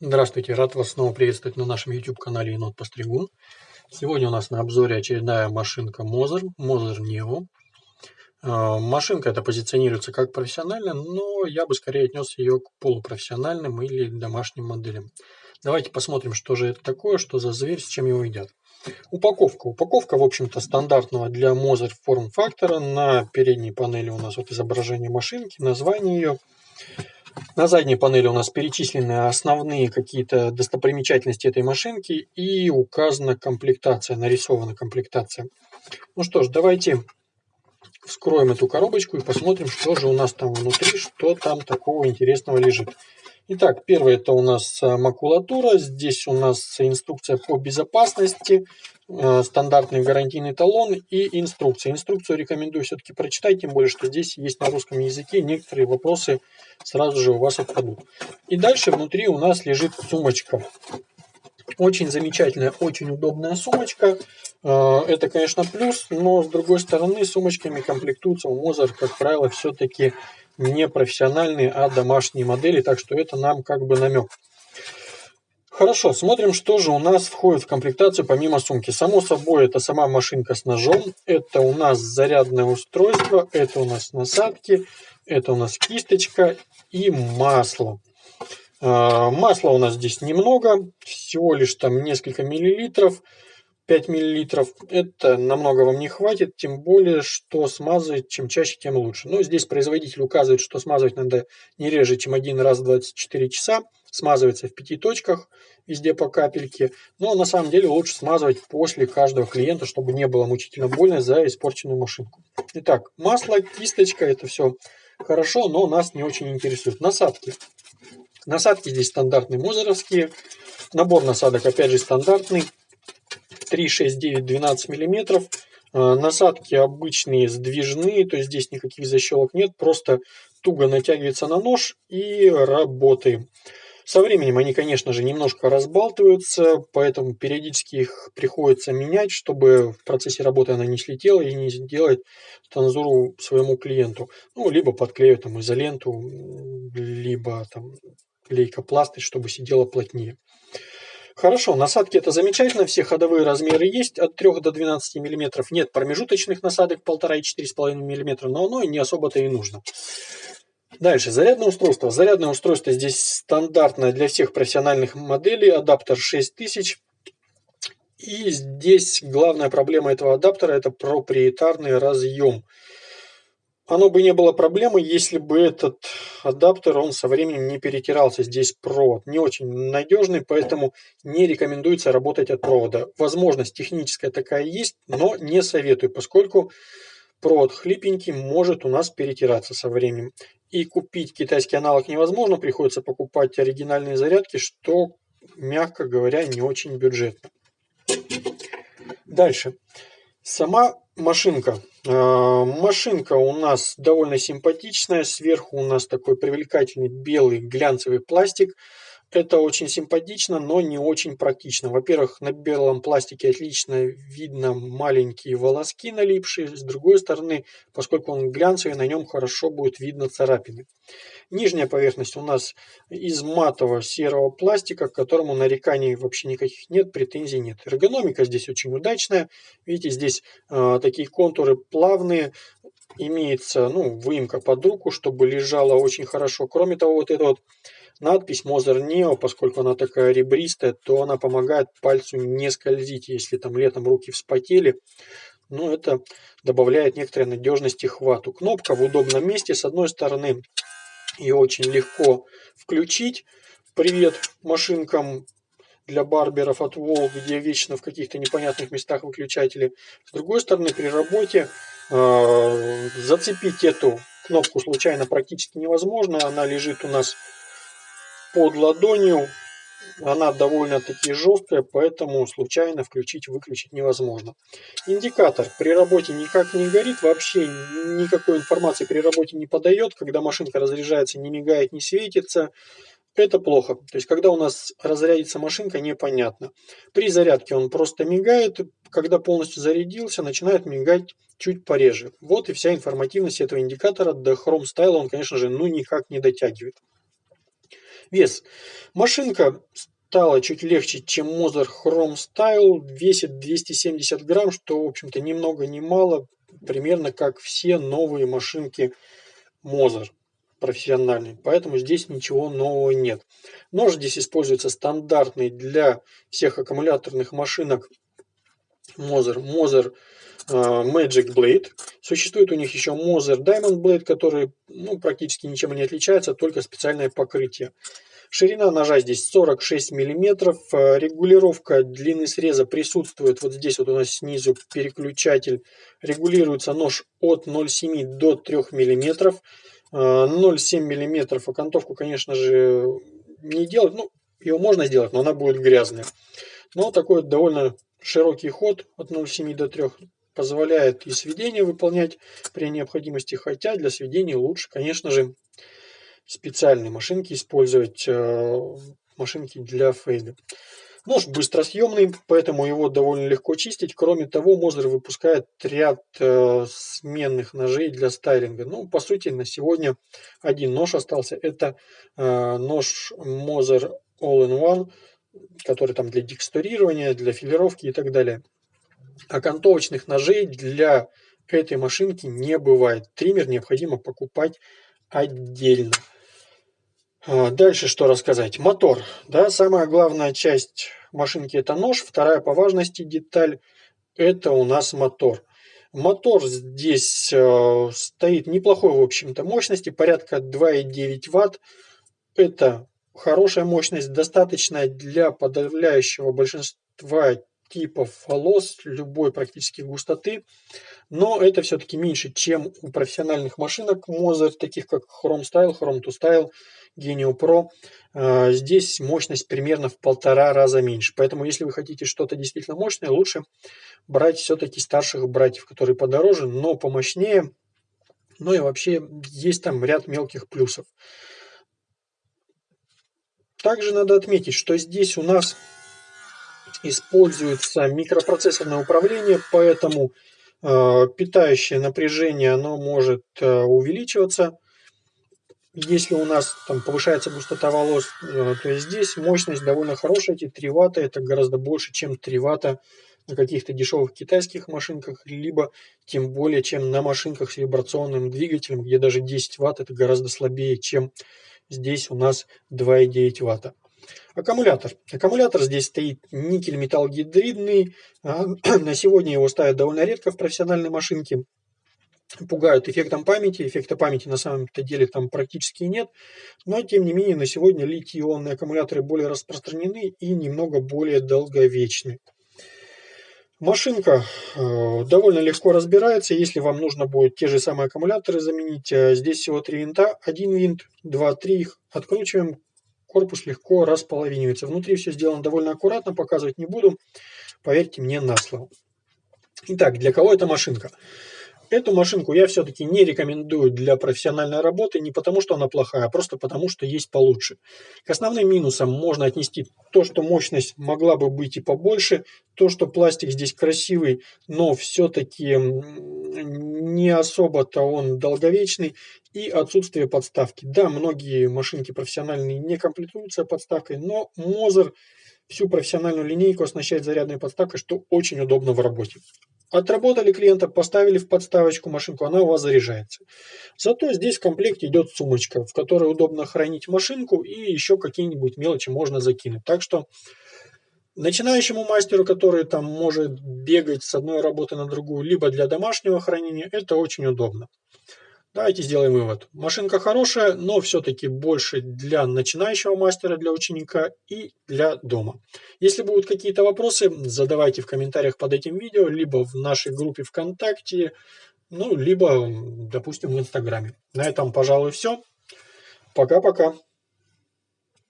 Здравствуйте, рад вас снова приветствовать на нашем YouTube-канале Енот Постригун. Сегодня у нас на обзоре очередная машинка Moser, Moser Neo. А, машинка эта позиционируется как профессиональная, но я бы скорее отнес ее к полупрофессиональным или домашним моделям. Давайте посмотрим, что же это такое, что за зверь, с чем его едят. Упаковка. Упаковка, в общем-то, стандартного для Moser форм-фактора. На передней панели у нас вот изображение машинки, название ее. На задней панели у нас перечислены основные какие-то достопримечательности этой машинки и указана комплектация, нарисована комплектация. Ну что ж, давайте вскроем эту коробочку и посмотрим, что же у нас там внутри, что там такого интересного лежит. Итак, первое это у нас э, макулатура. Здесь у нас инструкция по безопасности, э, стандартный гарантийный талон и инструкция. Инструкцию рекомендую все-таки прочитать, тем более, что здесь есть на русском языке. Некоторые вопросы сразу же у вас отпадут. И дальше внутри у нас лежит сумочка. Очень замечательная, очень удобная сумочка. Э, это, конечно, плюс, но с другой стороны сумочками комплектуются у Мозер, как правило, все-таки не профессиональные, а домашние модели, так что это нам как бы намек. Хорошо, смотрим, что же у нас входит в комплектацию помимо сумки. Само собой, это сама машинка с ножом, это у нас зарядное устройство, это у нас насадки, это у нас кисточка и масло. А, масла у нас здесь немного, всего лишь там несколько миллилитров. 5 мл это намного вам не хватит, тем более, что смазывать чем чаще, тем лучше. Но здесь производитель указывает, что смазывать надо не реже, чем один раз в 24 часа. Смазывается в пяти точках, везде по капельке. Но на самом деле лучше смазывать после каждого клиента, чтобы не было мучительно больно за испорченную машинку. Итак, масло, кисточка, это все хорошо, но нас не очень интересует. Насадки. Насадки здесь стандартные мозеровские. Набор насадок опять же стандартный. 3, 6, 9, 12 миллиметров. А, насадки обычные сдвижные, то есть здесь никаких защелок нет, просто туго натягивается на нож и работаем. Со временем они, конечно же, немножко разбалтываются, поэтому периодически их приходится менять, чтобы в процессе работы она не слетела и не сделать танзуру своему клиенту. Ну, либо подклеивать там изоленту, либо там лейкопласты, чтобы сидела плотнее. Хорошо, насадки это замечательно, все ходовые размеры есть, от 3 до 12 мм. Нет промежуточных насадок 1,5 и 4,5 мм, но оно не особо-то и нужно. Дальше, зарядное устройство. Зарядное устройство здесь стандартное для всех профессиональных моделей, адаптер 6000. И здесь главная проблема этого адаптера это проприетарный разъем. Оно бы не было проблемой, если бы этот адаптер, он со временем не перетирался. Здесь провод не очень надежный, поэтому не рекомендуется работать от провода. Возможность техническая такая есть, но не советую, поскольку провод хлипенький может у нас перетираться со временем. И купить китайский аналог невозможно, приходится покупать оригинальные зарядки, что, мягко говоря, не очень бюджетно. Дальше. Сама машинка. А, машинка у нас довольно симпатичная. Сверху у нас такой привлекательный белый глянцевый пластик. Это очень симпатично, но не очень практично. Во-первых, на белом пластике отлично видно маленькие волоски налипшие. С другой стороны, поскольку он глянцевый, на нем хорошо будет видно царапины. Нижняя поверхность у нас из матового серого пластика, к которому нареканий вообще никаких нет, претензий нет. Эргономика здесь очень удачная. Видите, здесь э, такие контуры плавные, имеется ну, выемка под руку, чтобы лежала очень хорошо. Кроме того, вот это вот надпись Moser Neo, поскольку она такая ребристая, то она помогает пальцу не скользить, если там летом руки вспотели. Ну, это добавляет некоторой надежности хвату. Кнопка в удобном месте. С одной стороны, ее очень легко включить. Привет машинкам для барберов от Wall, где вечно в каких-то непонятных местах выключатели. С другой стороны, при работе э, зацепить эту кнопку случайно практически невозможно. Она лежит у нас под ладонью. Она довольно-таки жесткая, поэтому случайно включить-выключить невозможно. Индикатор при работе никак не горит, вообще никакой информации при работе не подает. Когда машинка разряжается, не мигает, не светится. Это плохо. То есть, когда у нас разрядится машинка, непонятно. При зарядке он просто мигает. Когда полностью зарядился, начинает мигать чуть пореже. Вот и вся информативность этого индикатора. До Chrome Style он, конечно же, ну никак не дотягивает. Вес. Машинка стала чуть легче, чем Moser Chrome Style, весит 270 грамм, что, в общем-то, ни много ни мало, примерно как все новые машинки Moser профессиональный, поэтому здесь ничего нового нет. Нож здесь используется стандартный для всех аккумуляторных машинок Moser, Moser uh, Magic Blade. Существует у них еще Moser Diamond Blade, который ну, практически ничем не отличается, только специальное покрытие. Ширина ножа здесь 46 мм. Э, регулировка длины среза присутствует. Вот здесь вот у нас снизу переключатель. Регулируется нож от 0,7 до 3 мм. 0,7 мм окантовку, конечно же, не делать. Ну, ее можно сделать, но она будет грязная. Но такой довольно широкий ход от 0,7 до 3 позволяет и сведение выполнять при необходимости, хотя для сведения лучше, конечно же, специальные машинки использовать, э, машинки для фейда. Нож быстросъемный, поэтому его довольно легко чистить. Кроме того, Мозер выпускает ряд э, сменных ножей для стайлинга. Ну, по сути, на сегодня один нож остался. Это э, нож Мозер All-in-One, который там для текстурирования, для филировки и так далее. Окантовочных ножей для этой машинки не бывает. Триммер необходимо покупать отдельно. А, дальше что рассказать? Мотор. Да, самая главная часть машинки это нож. Вторая по важности деталь это у нас мотор. Мотор здесь э, стоит неплохой, в общем-то, мощности, порядка 2,9 Вт. Это хорошая мощность, достаточная для подавляющего большинства типов волос любой практически густоты, но это все-таки меньше, чем у профессиональных машинок Moser, таких как Chrome Style, Chrome to Style, Genio Pro. А, здесь мощность примерно в полтора раза меньше, поэтому если вы хотите что-то действительно мощное, лучше брать все-таки старших братьев, которые подороже, но помощнее, ну и вообще есть там ряд мелких плюсов. Также надо отметить, что здесь у нас используется микропроцессорное управление, поэтому э, питающее напряжение оно может э, увеличиваться. Если у нас там повышается густота волос, э, то здесь мощность довольно хорошая, эти 3 ватта, это гораздо больше, чем 3 ватта на каких-то дешевых китайских машинках, либо тем более, чем на машинках с вибрационным двигателем, где даже 10 ватт это гораздо слабее, чем здесь у нас 2,9 ватта. Аккумулятор. Аккумулятор здесь стоит никель металлогидридный. А, на сегодня его ставят довольно редко в профессиональной машинке. Пугают эффектом памяти. Эффекта памяти на самом-то деле там практически нет. Но тем не менее на сегодня литий-ионные аккумуляторы более распространены и немного более долговечны. Машинка э, довольно легко разбирается, если вам нужно будет те же самые аккумуляторы заменить. Э, здесь всего три винта, один винт, два, три их откручиваем, корпус легко располовинивается. Внутри все сделано довольно аккуратно, показывать не буду, поверьте мне на слово. Итак, для кого эта машинка? Эту машинку я все-таки не рекомендую для профессиональной работы, не потому что она плохая, а просто потому что есть получше. К основным минусам можно отнести то, что мощность могла бы быть и побольше, то, что пластик здесь красивый, но все-таки не особо-то он долговечный, и отсутствие подставки. Да, многие машинки профессиональные не комплектуются подставкой, но Moser всю профессиональную линейку оснащает зарядной подставкой, что очень удобно в работе. Отработали клиента, поставили в подставочку машинку, она у вас заряжается. Зато здесь в комплекте идет сумочка, в которой удобно хранить машинку и еще какие-нибудь мелочи можно закинуть. Так что начинающему мастеру, который там может бегать с одной работы на другую, либо для домашнего хранения, это очень удобно. Давайте сделаем вывод. Машинка хорошая, но все-таки больше для начинающего мастера, для ученика и для дома. Если будут какие-то вопросы, задавайте в комментариях под этим видео, либо в нашей группе ВКонтакте, ну, либо, допустим, в Инстаграме. На этом, пожалуй, все. Пока-пока.